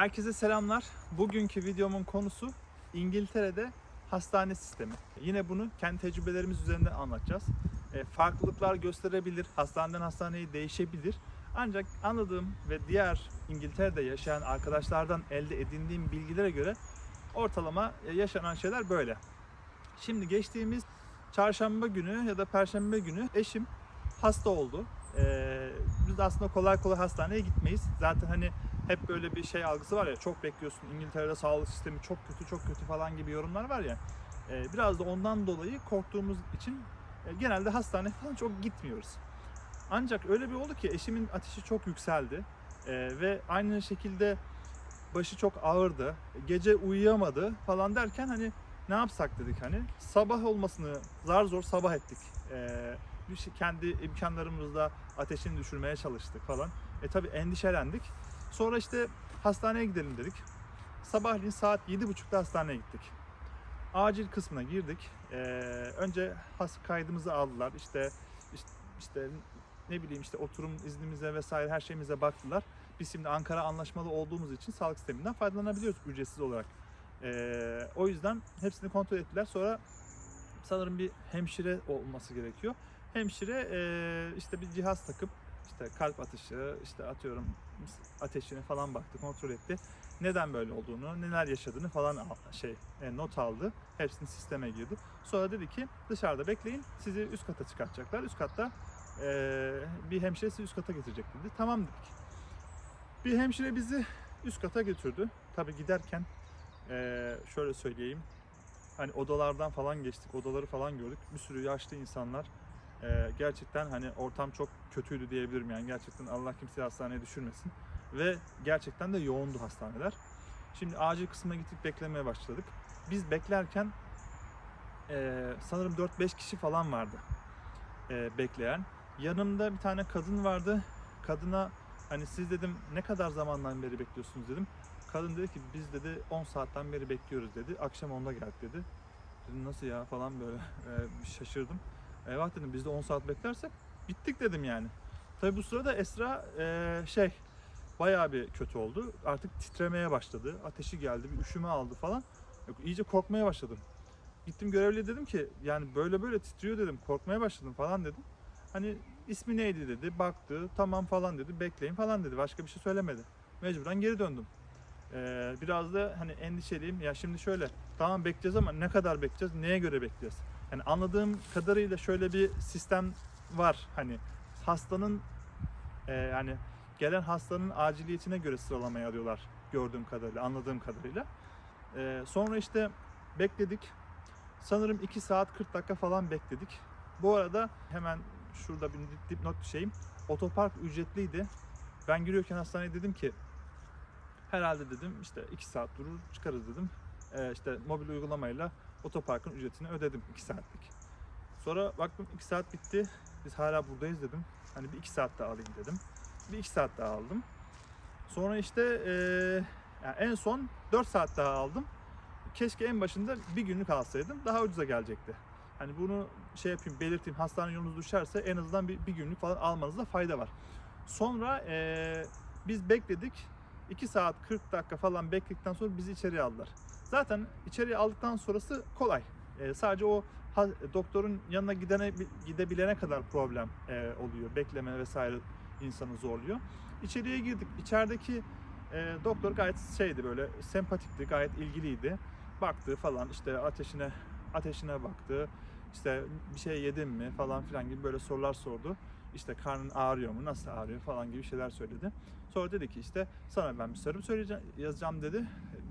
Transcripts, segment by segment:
Herkese selamlar. Bugünkü videomun konusu İngiltere'de hastane sistemi. Yine bunu kendi tecrübelerimiz üzerinden anlatacağız. E, farklılıklar gösterebilir, hastaneden hastaneye değişebilir. Ancak anladığım ve diğer İngiltere'de yaşayan arkadaşlardan elde edindiğim bilgilere göre ortalama e, yaşanan şeyler böyle. Şimdi geçtiğimiz çarşamba günü ya da perşembe günü eşim hasta oldu. Ee, biz aslında kolay kolay hastaneye gitmeyiz. Zaten hani hep böyle bir şey algısı var ya çok bekliyorsun İngiltere'de sağlık sistemi çok kötü çok kötü falan gibi yorumlar var ya. Ee, biraz da ondan dolayı korktuğumuz için e, genelde hastaneye falan çok gitmiyoruz. Ancak öyle bir oldu ki eşimin ateşi çok yükseldi Ee, ve aynı şekilde başı çok ağırdı. Gece uyuyamadı falan derken hani ne yapsak dedik hani sabah olmasını zar zor sabah ettik. Bir şey, kendi imkanlarımızla ateşini düşürmeye çalıştık falan. E tabi endişelendik. Sonra işte hastaneye gidelim dedik. Sabahleyin saat 7.30'da hastaneye gittik. Acil kısmına girdik. Ee, önce has kaydımızı aldılar. İşte, işte işte ne bileyim işte oturum iznimize vesaire her şeyimize baktılar. Biz şimdi Ankara anlaşmalı olduğumuz için sağlık sisteminden faydalanabiliyoruz ücretsiz olarak. Ee, o yüzden hepsini kontrol ettiler. Sonra sanırım bir hemşire olması gerekiyor. Hemşire e, işte bir cihaz takıp işte kalp atışı, işte atıyorum ateşini falan baktı, kontrol etti. Neden böyle olduğunu, neler yaşadığını falan al- şey e, not aldı. Hepsini sisteme girdi. Sonra dedi ki dışarıda bekleyin, sizi üst kata çıkartacaklar. Üst katta e, bir hemşire sizi üst kata getirecek dedi. Tamam dedik. Bir hemşire bizi üst kata götürdü. Tabii giderken e, şöyle söyleyeyim. Hani odalardan falan geçtik, odaları falan gördük. Bir sürü yaşlı insanlar. Ee, gerçekten hani ortam çok kötüydü diyebilirim yani gerçekten Allah kimseyi hastaneye düşürmesin ve gerçekten de yoğundu hastaneler. Şimdi acil kısmına gittik beklemeye başladık. Biz beklerken e, sanırım 4-5 kişi falan vardı e, bekleyen. Yanımda bir tane kadın vardı. Kadına hani siz dedim ne kadar zamandan beri bekliyorsunuz dedim. Kadın dedi ki biz dedi 10 saatten beri bekliyoruz dedi. Akşam 10'da geldik dedi. Dedim nasıl ya falan böyle e, şaşırdım. Eyvah dedim biz de 10 saat beklersek bittik dedim yani. Tabi bu sırada Esra e, şey bayağı bir kötü oldu. Artık titremeye başladı. Ateşi geldi, bir üşüme aldı falan. Yok, iyice korkmaya başladım. Gittim görevliye dedim ki yani böyle böyle titriyor dedim. Korkmaya başladım falan dedim. Hani ismi neydi dedi. Baktı tamam falan dedi. Bekleyin falan dedi. Başka bir şey söylemedi. Mecburen geri döndüm. Ee, biraz da hani endişeliyim. Ya şimdi şöyle tamam bekleyeceğiz ama ne kadar bekleyeceğiz? Neye göre bekleyeceğiz? Yani anladığım kadarıyla şöyle bir sistem var. Hani hastanın e, yani gelen hastanın aciliyetine göre sıralamaya alıyorlar gördüğüm kadarıyla, anladığım kadarıyla. E, sonra işte bekledik. Sanırım 2 saat 40 dakika falan bekledik. Bu arada hemen şurada bir dipnot şeyim. Otopark ücretliydi. Ben giriyorken hastaneye dedim ki herhalde dedim işte 2 saat durur çıkarız dedim. E, işte mobil uygulamayla otoparkın ücretini ödedim 2 saatlik. Sonra baktım 2 saat bitti. Biz hala buradayız dedim. Hani bir 2 saat daha alayım dedim. Bir 2 saat daha aldım. Sonra işte eee, yani en son 4 saat daha aldım. Keşke en başında bir günlük alsaydım. Daha ucuza gelecekti. Hani bunu şey yapayım belirteyim. Hastane yolunuz düşerse en azından bir, bir günlük falan almanızda fayda var. Sonra eee, biz bekledik. 2 saat 40 dakika falan bekledikten sonra bizi içeriye aldılar. Zaten içeriye aldıktan sonrası kolay. Ee, sadece o ha- doktorun yanına gidene gidebilene kadar problem e, oluyor. Bekleme vesaire insanı zorluyor. İçeriye girdik. İçerideki e, doktor gayet şeydi böyle sempatikti, gayet ilgiliydi. Baktı falan işte ateşine ateşine baktı. İşte bir şey yedin mi falan filan gibi böyle sorular sordu. İşte karnın ağrıyor mu, nasıl ağrıyor falan gibi şeyler söyledi. Sonra dedi ki işte sana ben bir serum söyleyeceğim, yazacağım dedi.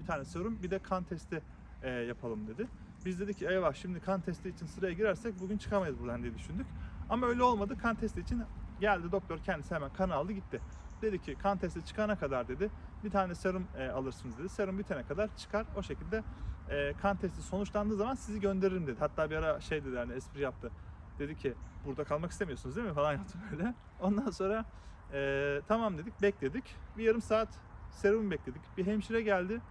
Tane serum, bir de kan testi e, yapalım dedi. Biz dedik ki eyvah şimdi kan testi için sıraya girersek bugün çıkamayız buradan diye düşündük. Ama öyle olmadı. Kan testi için geldi doktor kendisi hemen kan aldı gitti. Dedi ki kan testi çıkana kadar dedi bir tane serum e, alırsınız dedi. Serum bitene kadar çıkar o şekilde e, kan testi sonuçlandığı zaman sizi gönderirim dedi. Hatta bir ara şey dedi yani espri yaptı. Dedi ki burada kalmak istemiyorsunuz değil mi falan yaptı böyle. Ondan sonra e, tamam dedik bekledik. Bir yarım saat serum bekledik. Bir hemşire geldi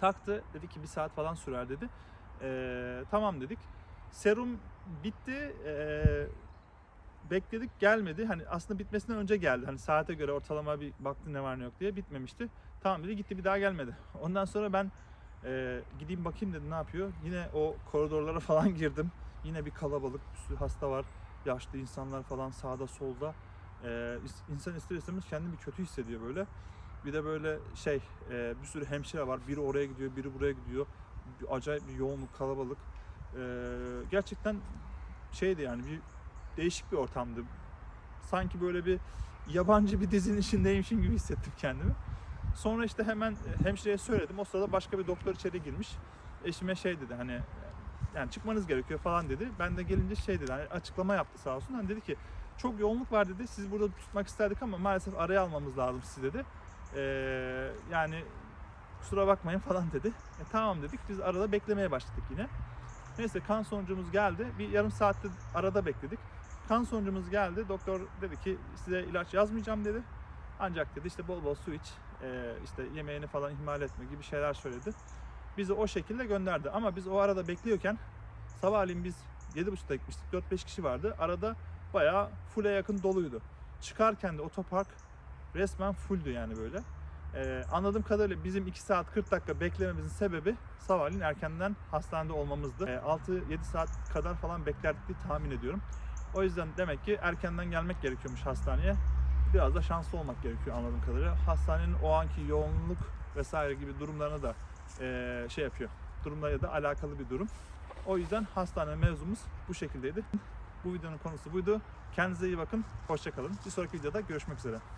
taktı dedi ki bir saat falan sürer dedi. E, tamam dedik. Serum bitti. E, bekledik gelmedi. Hani aslında bitmesinden önce geldi. Hani saate göre ortalama bir baktı ne var ne yok diye bitmemişti. Tamam dedi gitti bir daha gelmedi. Ondan sonra ben e, gideyim bakayım dedim ne yapıyor. Yine o koridorlara falan girdim. Yine bir kalabalık, bir sürü hasta var. Yaşlı insanlar falan sağda solda. E, insan ister istemez kendini bir kötü hissediyor böyle. Bir de böyle şey e, bir sürü hemşire var. Biri oraya gidiyor, biri buraya gidiyor. Bir, acayip bir yoğunluk, kalabalık. E, gerçekten şeydi yani bir değişik bir ortamdı. Sanki böyle bir yabancı bir dizinin içindeymişim gibi hissettim kendimi. Sonra işte hemen e, hemşireye söyledim. O sırada başka bir doktor içeri girmiş. Eşime şey dedi hani yani çıkmanız gerekiyor falan dedi. Ben de gelince şey dedi hani açıklama yaptı sağ olsun. Hani dedi ki çok yoğunluk var dedi. Siz burada tutmak isterdik ama maalesef araya almamız lazım sizi dedi. Ee, yani kusura bakmayın falan dedi. E, tamam dedik. Biz arada beklemeye başladık yine. Neyse kan sonucumuz geldi. Bir yarım saatte arada bekledik. Kan sonucumuz geldi. Doktor dedi ki size ilaç yazmayacağım dedi. Ancak dedi işte bol bol su iç, e, işte yemeğini falan ihmal etme gibi şeyler söyledi. Bizi o şekilde gönderdi. Ama biz o arada bekliyorken sabahleyin biz 7.30'da gitmiştik. 4-5 kişi vardı. Arada bayağı full'e yakın doluydu. Çıkarken de otopark resmen fulldü yani böyle. Ee, anladığım kadarıyla bizim 2 saat 40 dakika beklememizin sebebi sabahleyin erkenden hastanede olmamızdı. Ee, 6-7 saat kadar falan beklerdik diye tahmin ediyorum. O yüzden demek ki erkenden gelmek gerekiyormuş hastaneye. Biraz da şanslı olmak gerekiyor anladığım kadarıyla. Hastanenin o anki yoğunluk vesaire gibi durumlarına da eee, şey yapıyor. Durumlarla da alakalı bir durum. O yüzden hastane mevzumuz bu şekildeydi. Bu videonun konusu buydu. Kendinize iyi bakın. Hoşçakalın. Bir sonraki videoda görüşmek üzere.